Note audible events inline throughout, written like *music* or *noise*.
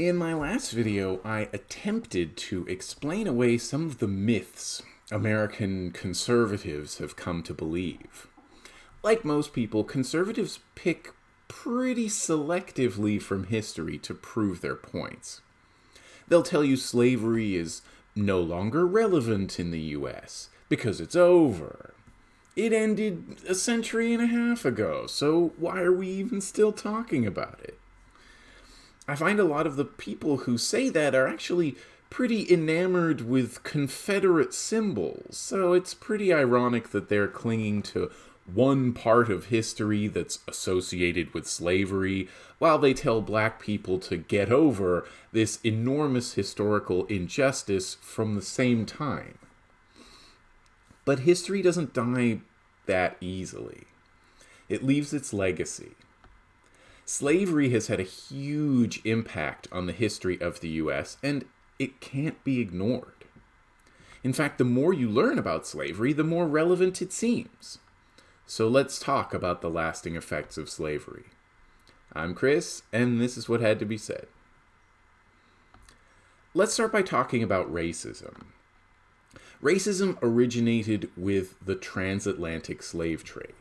In my last video, I attempted to explain away some of the myths American conservatives have come to believe. Like most people, conservatives pick pretty selectively from history to prove their points. They'll tell you slavery is no longer relevant in the US because it's over. It ended a century and a half ago, so why are we even still talking about it? I find a lot of the people who say that are actually pretty enamored with Confederate symbols, so it's pretty ironic that they're clinging to one part of history that's associated with slavery, while they tell black people to get over this enormous historical injustice from the same time. But history doesn't die that easily. It leaves its legacy. Slavery has had a huge impact on the history of the US, and it can't be ignored. In fact, the more you learn about slavery, the more relevant it seems. So let's talk about the lasting effects of slavery. I'm Chris, and this is what had to be said. Let's start by talking about racism. Racism originated with the transatlantic slave trade.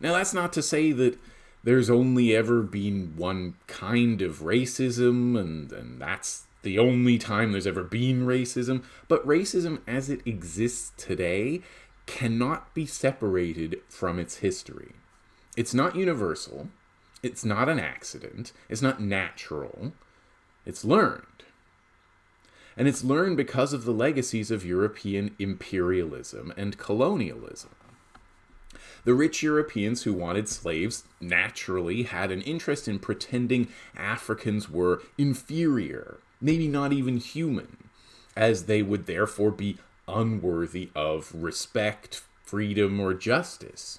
Now, that's not to say that there's only ever been one kind of racism, and, and that's the only time there's ever been racism, but racism as it exists today cannot be separated from its history. It's not universal, it's not an accident, it's not natural, it's learned. And it's learned because of the legacies of European imperialism and colonialism. The rich Europeans who wanted slaves naturally had an interest in pretending Africans were inferior, maybe not even human, as they would therefore be unworthy of respect, freedom, or justice.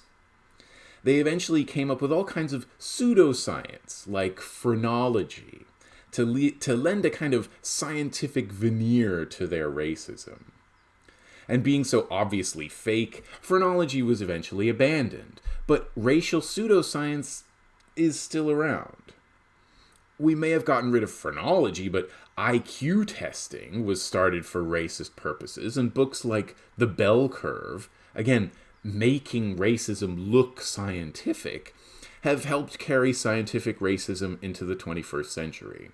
They eventually came up with all kinds of pseudoscience, like phrenology, to, le- to lend a kind of scientific veneer to their racism. And being so obviously fake, phrenology was eventually abandoned, but racial pseudoscience is still around. We may have gotten rid of phrenology, but IQ testing was started for racist purposes, and books like The Bell Curve, again, making racism look scientific, have helped carry scientific racism into the 21st century.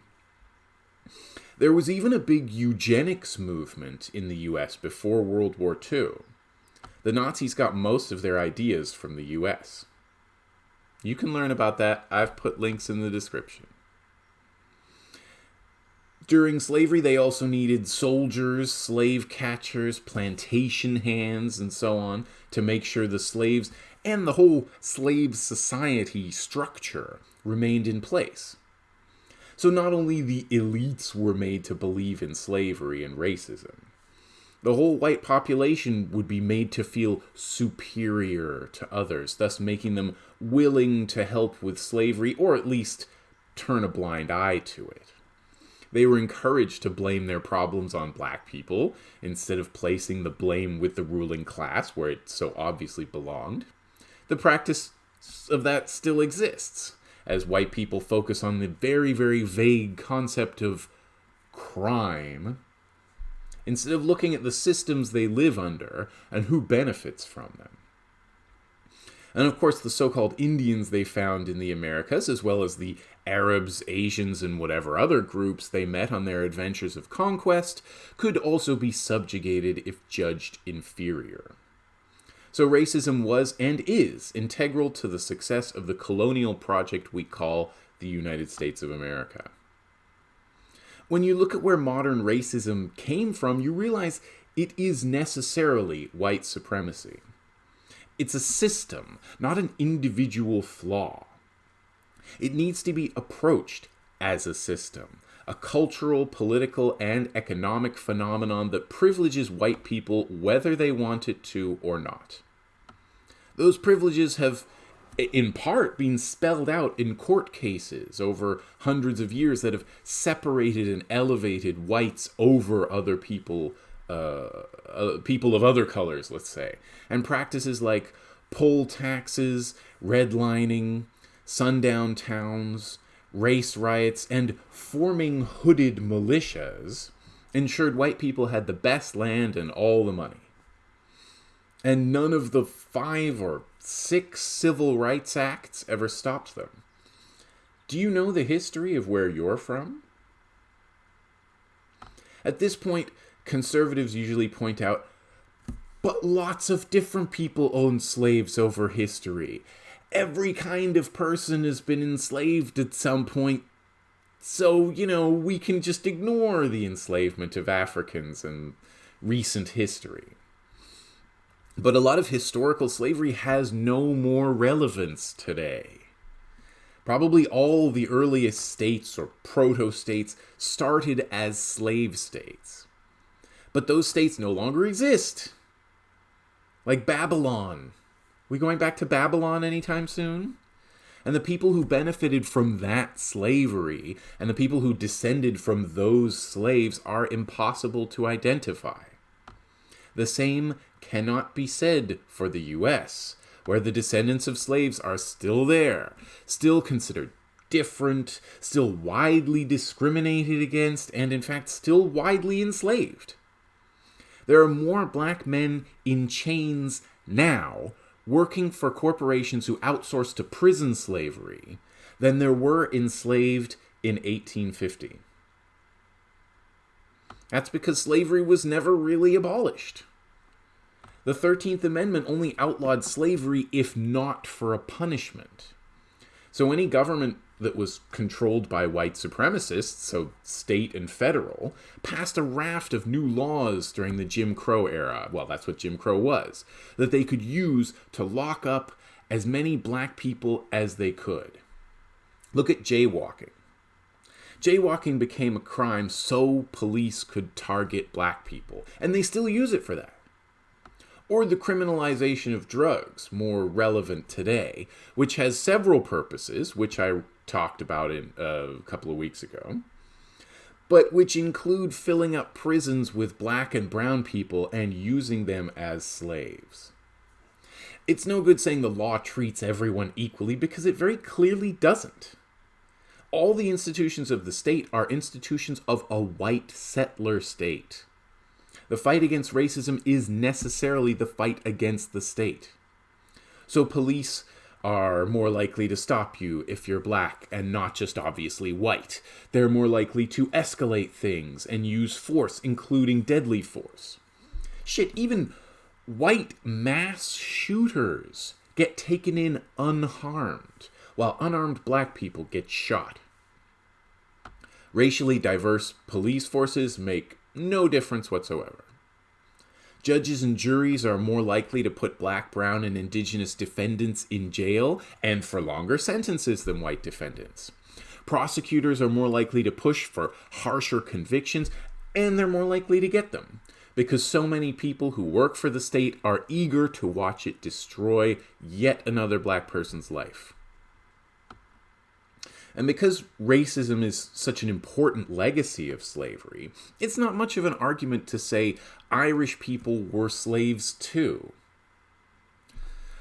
There was even a big eugenics movement in the US before World War II. The Nazis got most of their ideas from the US. You can learn about that. I've put links in the description. During slavery, they also needed soldiers, slave catchers, plantation hands, and so on to make sure the slaves and the whole slave society structure remained in place. So not only the elites were made to believe in slavery and racism, the whole white population would be made to feel superior to others, thus making them willing to help with slavery or at least turn a blind eye to it. They were encouraged to blame their problems on black people instead of placing the blame with the ruling class where it so obviously belonged. The practice of that still exists, as white people focus on the very, very vague concept of crime instead of looking at the systems they live under and who benefits from them. And of course, the so called Indians they found in the Americas, as well as the Arabs, Asians, and whatever other groups they met on their adventures of conquest, could also be subjugated if judged inferior. So racism was and is integral to the success of the colonial project we call the United States of America. When you look at where modern racism came from, you realize it is necessarily white supremacy. It's a system, not an individual flaw. It needs to be approached as a system, a cultural, political, and economic phenomenon that privileges white people whether they want it to or not. Those privileges have, in part, been spelled out in court cases over hundreds of years that have separated and elevated whites over other people, uh, uh, people of other colors, let's say. And practices like poll taxes, redlining, sundown towns, race riots, and forming hooded militias ensured white people had the best land and all the money. And none of the five or six civil rights acts ever stopped them. Do you know the history of where you're from? At this point, conservatives usually point out, but lots of different people owned slaves over history. Every kind of person has been enslaved at some point. So, you know, we can just ignore the enslavement of Africans in recent history. But a lot of historical slavery has no more relevance today. Probably all the earliest states or proto states started as slave states. But those states no longer exist. Like Babylon. We going back to Babylon anytime soon? And the people who benefited from that slavery and the people who descended from those slaves are impossible to identify. The same cannot be said for the US, where the descendants of slaves are still there, still considered different, still widely discriminated against, and in fact still widely enslaved. There are more black men in chains now working for corporations who outsource to prison slavery than there were enslaved in 1850. That's because slavery was never really abolished. The 13th Amendment only outlawed slavery if not for a punishment. So any government that was controlled by white supremacists, so state and federal, passed a raft of new laws during the Jim Crow era. Well, that's what Jim Crow was, that they could use to lock up as many black people as they could. Look at jaywalking. Jaywalking became a crime so police could target black people, and they still use it for that or the criminalization of drugs, more relevant today, which has several purposes, which I talked about in uh, a couple of weeks ago, but which include filling up prisons with black and brown people and using them as slaves. It's no good saying the law treats everyone equally because it very clearly doesn't. All the institutions of the state are institutions of a white settler state. The fight against racism is necessarily the fight against the state. So police are more likely to stop you if you're black and not just obviously white. They're more likely to escalate things and use force, including deadly force. Shit, even white mass shooters get taken in unharmed, while unarmed black people get shot. Racially diverse police forces make no difference whatsoever. Judges and juries are more likely to put black, brown, and indigenous defendants in jail and for longer sentences than white defendants. Prosecutors are more likely to push for harsher convictions, and they're more likely to get them because so many people who work for the state are eager to watch it destroy yet another black person's life. And because racism is such an important legacy of slavery, it's not much of an argument to say Irish people were slaves too.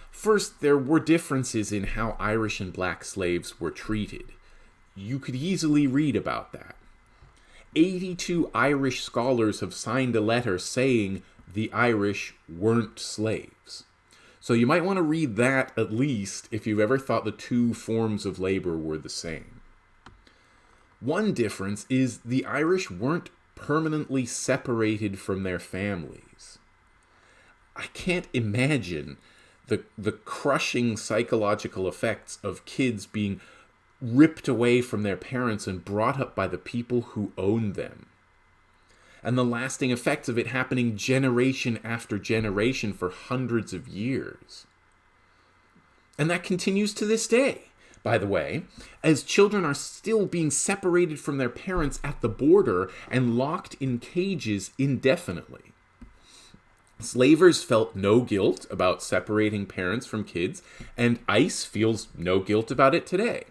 First, there were differences in how Irish and black slaves were treated. You could easily read about that. 82 Irish scholars have signed a letter saying the Irish weren't slaves. So you might want to read that at least if you've ever thought the two forms of labor were the same. One difference is the Irish weren't permanently separated from their families. I can't imagine the the crushing psychological effects of kids being ripped away from their parents and brought up by the people who own them and the lasting effects of it happening generation after generation for hundreds of years. And that continues to this day, by the way, as children are still being separated from their parents at the border and locked in cages indefinitely. Slavers felt no guilt about separating parents from kids, and ICE feels no guilt about it today.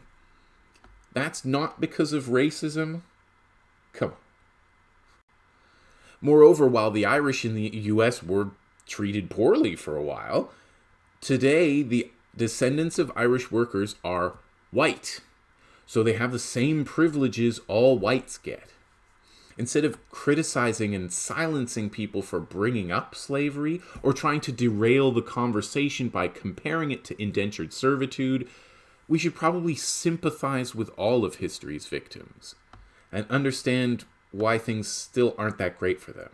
That's not because of racism. Come on. Moreover, while the Irish in the US were treated poorly for a while, today the descendants of Irish workers are white. so they have the same privileges all whites get. Instead of criticizing and silencing people for bringing up slavery or trying to derail the conversation by comparing it to indentured servitude, we should probably sympathize with all of history's victims and understand why things still aren't that great for them.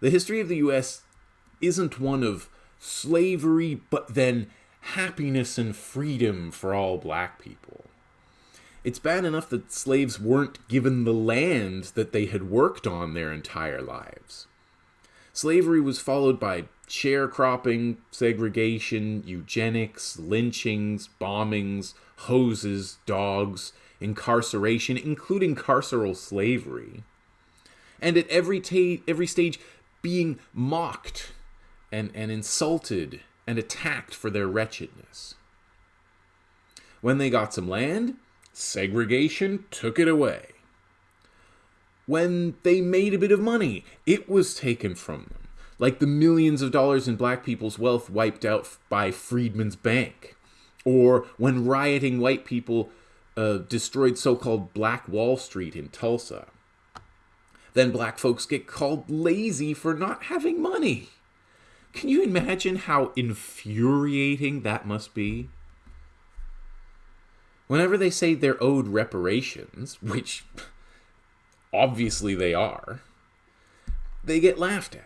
The history of the US isn't one of slavery, but then happiness and freedom for all black people. It's bad enough that slaves weren't given the land that they had worked on their entire lives. Slavery was followed by sharecropping, segregation, eugenics, lynchings, bombings, hoses, dogs, incarceration, including carceral slavery. And at every, ta- every stage, being mocked and, and insulted and attacked for their wretchedness. When they got some land, segregation took it away. When they made a bit of money, it was taken from them, like the millions of dollars in black people's wealth wiped out by Freedmen's Bank. Or when rioting white people uh, destroyed so called Black Wall Street in Tulsa. Then black folks get called lazy for not having money. Can you imagine how infuriating that must be? Whenever they say they're owed reparations, which obviously they are, they get laughed at.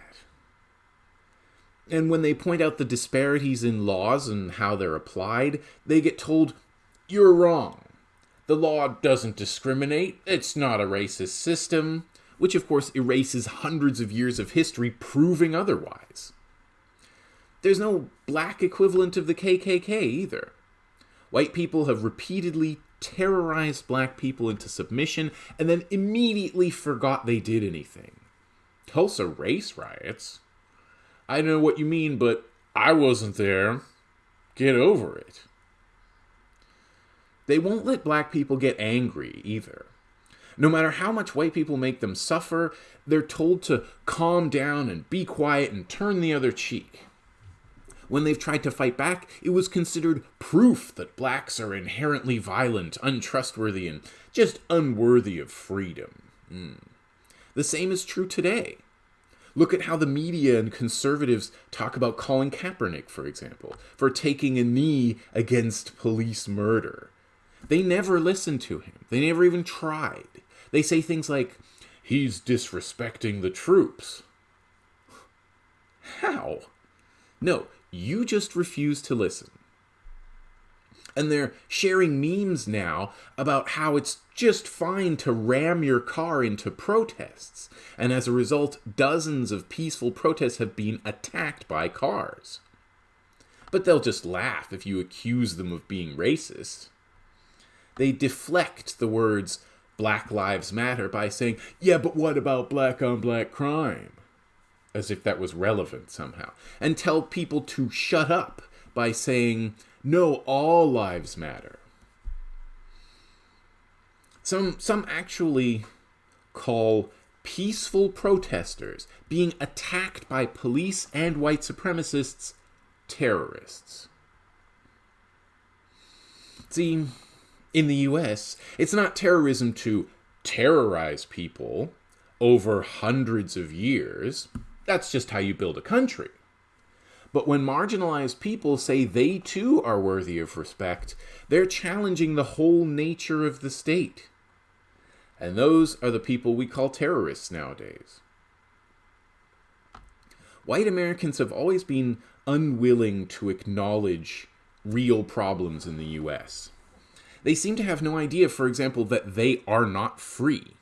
And when they point out the disparities in laws and how they're applied, they get told, You're wrong. The law doesn't discriminate, it's not a racist system which of course erases hundreds of years of history proving otherwise. There's no black equivalent of the KKK either. White people have repeatedly terrorized black people into submission and then immediately forgot they did anything. Tulsa race riots? I know what you mean, but I wasn't there. Get over it. They won't let black people get angry either. No matter how much white people make them suffer, they're told to calm down and be quiet and turn the other cheek. When they've tried to fight back, it was considered proof that blacks are inherently violent, untrustworthy, and just unworthy of freedom. Mm. The same is true today. Look at how the media and conservatives talk about Colin Kaepernick, for example, for taking a knee against police murder. They never listen to him. They never even tried. They say things like, he's disrespecting the troops. How? No, you just refuse to listen. And they're sharing memes now about how it's just fine to ram your car into protests. And as a result, dozens of peaceful protests have been attacked by cars. But they'll just laugh if you accuse them of being racist. They deflect the words Black Lives Matter by saying, yeah, but what about black on black crime? As if that was relevant somehow. And tell people to shut up by saying, no, all lives matter. Some, some actually call peaceful protesters being attacked by police and white supremacists terrorists. See, in the US, it's not terrorism to terrorize people over hundreds of years. That's just how you build a country. But when marginalized people say they too are worthy of respect, they're challenging the whole nature of the state. And those are the people we call terrorists nowadays. White Americans have always been unwilling to acknowledge real problems in the US they seem to have no idea, for example, that they are not free.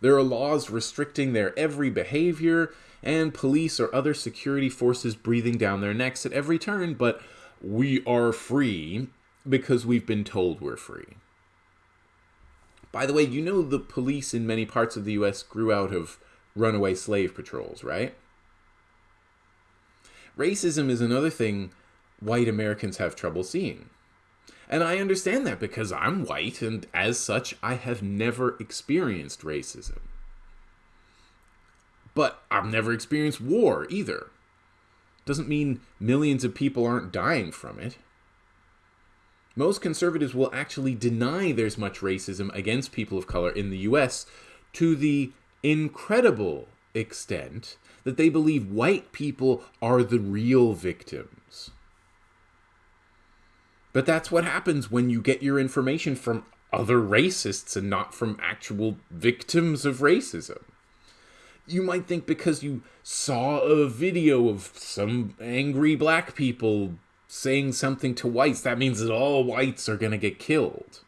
There are laws restricting their every behavior, and police or other security forces breathing down their necks at every turn, but we are free because we've been told we're free. By the way, you know the police in many parts of the US grew out of runaway slave patrols, right? Racism is another thing white Americans have trouble seeing. And I understand that because I'm white, and as such, I have never experienced racism. But I've never experienced war either. Doesn't mean millions of people aren't dying from it. Most conservatives will actually deny there's much racism against people of color in the US to the incredible extent that they believe white people are the real victims. But that's what happens when you get your information from other racists and not from actual victims of racism. You might think because you saw a video of some angry black people saying something to whites, that means that all whites are going to get killed.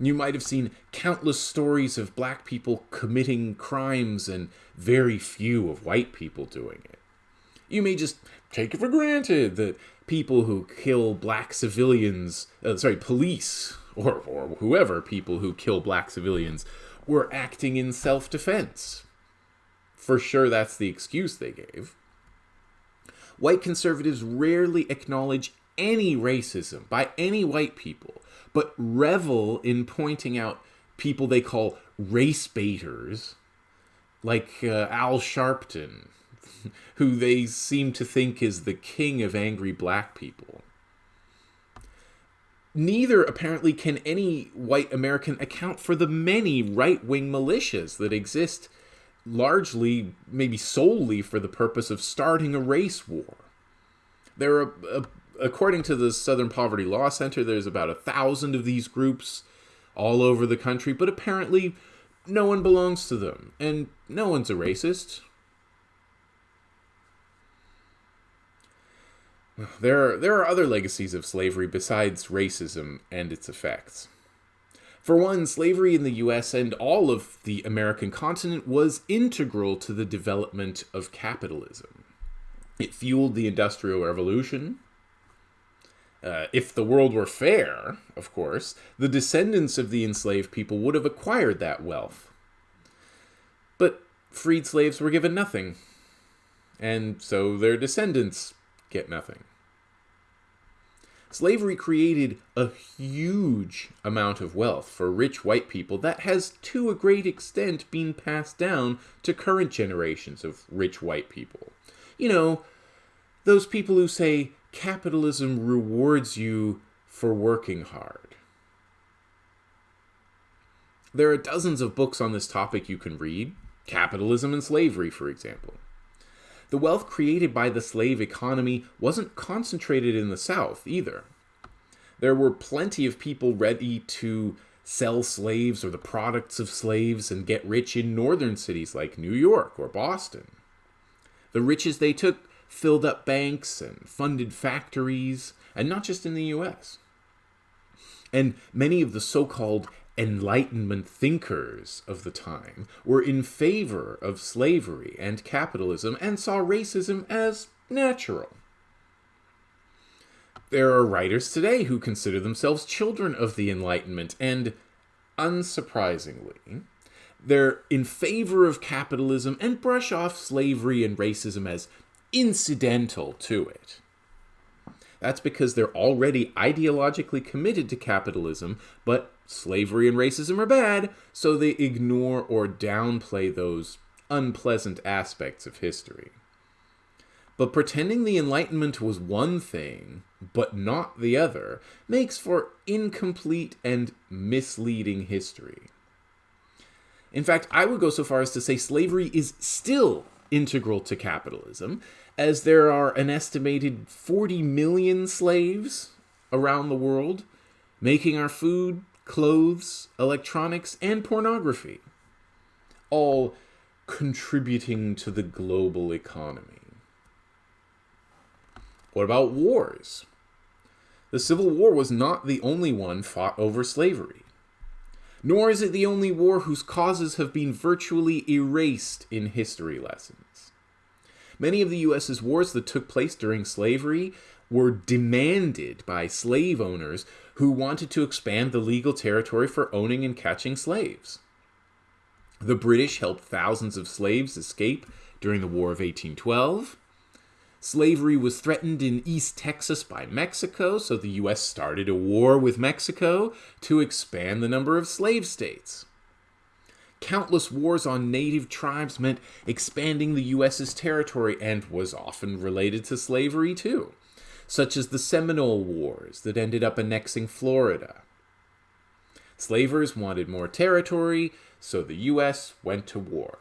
You might have seen countless stories of black people committing crimes and very few of white people doing it. You may just take it for granted that people who kill black civilians, uh, sorry, police, or, or whoever people who kill black civilians, were acting in self defense. For sure, that's the excuse they gave. White conservatives rarely acknowledge any racism by any white people, but revel in pointing out people they call race baiters, like uh, Al Sharpton, *laughs* who they seem to think is the king of angry black people. Neither, apparently, can any white American account for the many right wing militias that exist, largely, maybe solely, for the purpose of starting a race war. There are, uh, according to the Southern Poverty Law Center, there's about a thousand of these groups all over the country, but apparently no one belongs to them, and no one's a racist. There are, there are other legacies of slavery besides racism and its effects. For one, slavery in the US and all of the American continent was integral to the development of capitalism. It fueled the Industrial Revolution. Uh, if the world were fair, of course, the descendants of the enslaved people would have acquired that wealth. But freed slaves were given nothing, and so their descendants get nothing. Slavery created a huge amount of wealth for rich white people that has, to a great extent, been passed down to current generations of rich white people. You know, those people who say capitalism rewards you for working hard. There are dozens of books on this topic you can read, Capitalism and Slavery, for example. The wealth created by the slave economy wasn't concentrated in the South either. There were plenty of people ready to sell slaves or the products of slaves and get rich in northern cities like New York or Boston. The riches they took filled up banks and funded factories, and not just in the US. And many of the so called Enlightenment thinkers of the time were in favor of slavery and capitalism and saw racism as natural. There are writers today who consider themselves children of the Enlightenment, and unsurprisingly, they're in favor of capitalism and brush off slavery and racism as incidental to it. That's because they're already ideologically committed to capitalism, but slavery and racism are bad, so they ignore or downplay those unpleasant aspects of history. But pretending the Enlightenment was one thing, but not the other, makes for incomplete and misleading history. In fact, I would go so far as to say slavery is still integral to capitalism, as there are an estimated 40 million slaves around the world making our food, clothes, electronics, and pornography, all contributing to the global economy. What about wars? The Civil War was not the only one fought over slavery. Nor is it the only war whose causes have been virtually erased in history lessons. Many of the US's wars that took place during slavery were demanded by slave owners who wanted to expand the legal territory for owning and catching slaves. The British helped thousands of slaves escape during the War of 1812. Slavery was threatened in East Texas by Mexico, so the U.S. started a war with Mexico to expand the number of slave states. Countless wars on native tribes meant expanding the U.S.'s territory and was often related to slavery, too. Such as the Seminole Wars that ended up annexing Florida. Slavers wanted more territory, so the U.S. went to war.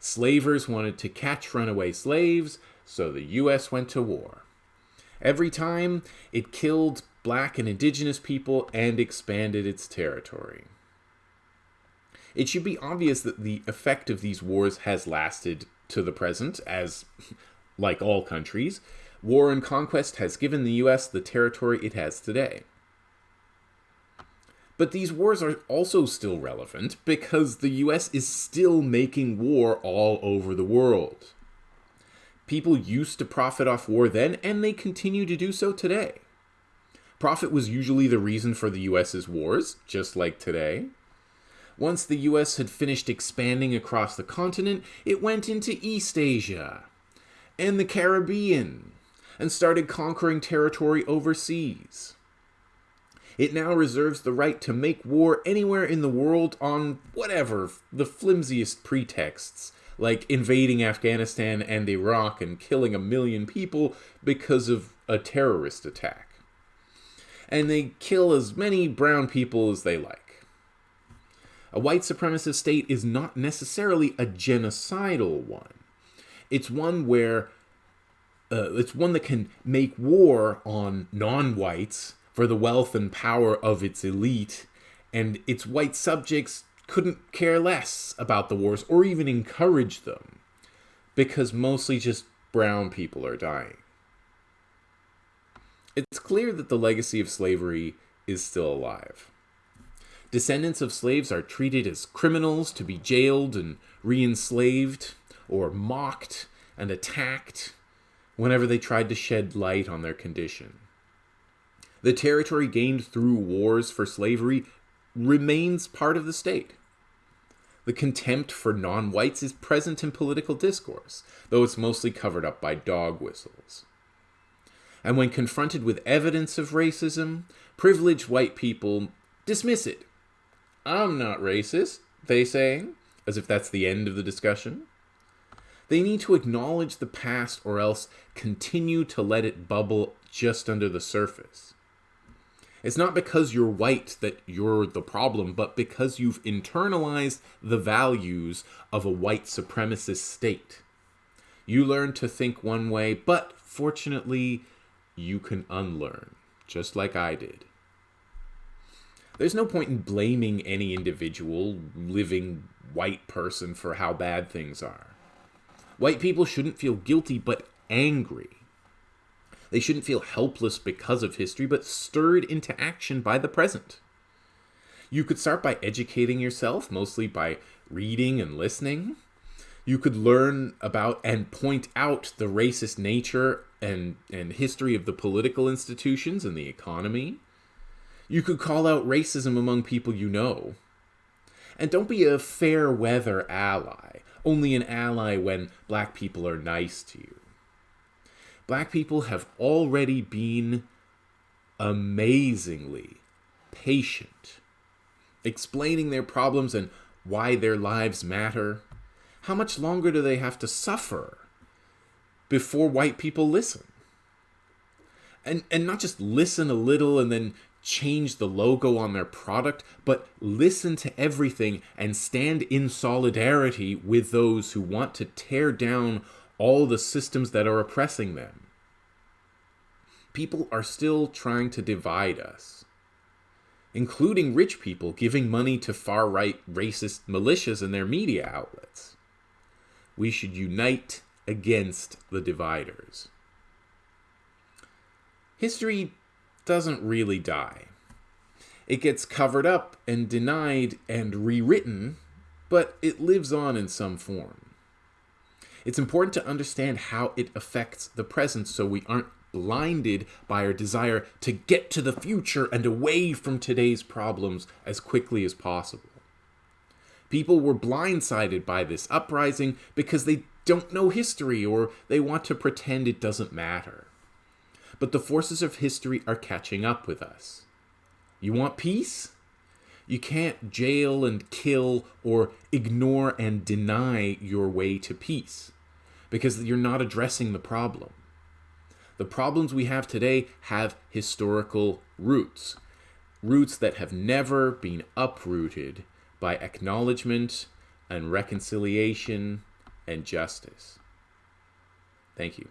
Slavers wanted to catch runaway slaves, so the U.S. went to war. Every time, it killed black and indigenous people and expanded its territory. It should be obvious that the effect of these wars has lasted to the present, as, *laughs* like all countries, war and conquest has given the US the territory it has today. But these wars are also still relevant because the US is still making war all over the world. People used to profit off war then, and they continue to do so today. Profit was usually the reason for the US's wars, just like today. Once the US had finished expanding across the continent, it went into East Asia and the Caribbean and started conquering territory overseas. It now reserves the right to make war anywhere in the world on whatever, the flimsiest pretexts, like invading Afghanistan and Iraq and killing a million people because of a terrorist attack. And they kill as many brown people as they like. A white supremacist state is not necessarily a genocidal one. It's one where uh, it's one that can make war on non-whites for the wealth and power of its elite, and its white subjects couldn't care less about the wars or even encourage them because mostly just brown people are dying. It's clear that the legacy of slavery is still alive. Descendants of slaves are treated as criminals to be jailed and re-enslaved, or mocked and attacked whenever they tried to shed light on their condition. The territory gained through wars for slavery remains part of the state. The contempt for non whites is present in political discourse, though it's mostly covered up by dog whistles. And when confronted with evidence of racism, privileged white people dismiss it I'm not racist, they say, as if that's the end of the discussion. They need to acknowledge the past or else continue to let it bubble just under the surface. It's not because you're white that you're the problem, but because you've internalized the values of a white supremacist state. You learn to think one way, but fortunately, you can unlearn, just like I did. There's no point in blaming any individual, living white person for how bad things are. White people shouldn't feel guilty, but angry. They shouldn't feel helpless because of history, but stirred into action by the present. You could start by educating yourself, mostly by reading and listening. You could learn about and point out the racist nature and, and history of the political institutions and the economy. You could call out racism among people you know. And don't be a fair weather ally, only an ally when black people are nice to you. Black people have already been amazingly patient, explaining their problems and why their lives matter. How much longer do they have to suffer before white people listen? And, and not just listen a little and then change the logo on their product, but listen to everything and stand in solidarity with those who want to tear down all the systems that are oppressing them. People are still trying to divide us, including rich people giving money to far right racist militias and their media outlets. We should unite against the dividers. History doesn't really die. It gets covered up and denied and rewritten, but it lives on in some form. It's important to understand how it affects the present so we aren't blinded by our desire to get to the future and away from today's problems as quickly as possible. People were blindsided by this uprising because they don't know history or they want to pretend it doesn't matter but the forces of history are catching up with us. You want peace? You can't jail and kill or ignore and deny your way to peace because you're not addressing the problem. The problems we have today have historical roots, roots that have never been uprooted by acknowledgement and reconciliation and justice. Thank you.